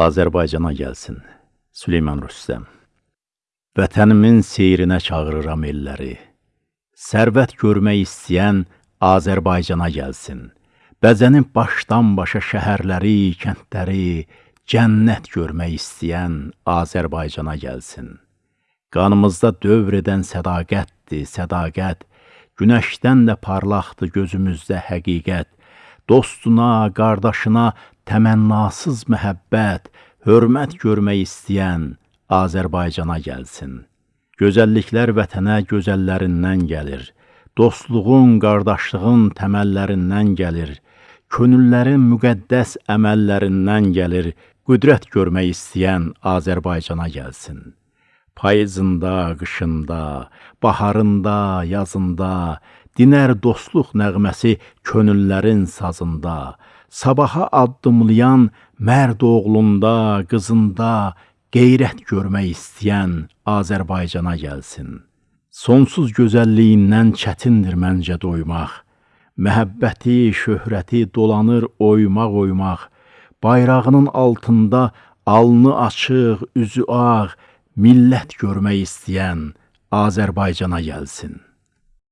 Azərbaycana gəlsin. Süleyman Rüstəm Vətənimin seyrinə çağırıram elləri. Sərvət görmək istəyən Azərbaycana gəlsin. Bəzənib başdan başa şəhərləri, kəndləri, cənnət görmək istəyən Azərbaycana gəlsin. Qanımızda dövr edən sədaqətdir, sədaqət, günəşdən də parlaqdır gözümüzdə həqiqət. Dostuna, qardaşına təmənnasız məhəbbət, hörmət görmək istəyən Azərbaycana gəlsin. Gözəlliklər vətənə gözəllərindən gəlir. Dostluğun, qardaşlığın təməllərindən gəlir. Könüllərin müqəddəs əməllərindən gəlir. Qüdrət görmək istəyən Azərbaycana gəlsin. Payızında, qışında, baharında, yazında, dinər dostluq nəğməsi könüllərin sazında, sabaha addımlayan mərd oğlunda, qızında qeyrət görmək istəyən Azərbaycana gəlsin. Sonsuz gözəlliyindən çətindir məncə doymaq. Məhəbbəti, şöhrəti dolanır oymaq-oymaq. Bayrağının altında alnı açıq, üzü ağ, millət görmək istəyən Azərbaycana gəlsin.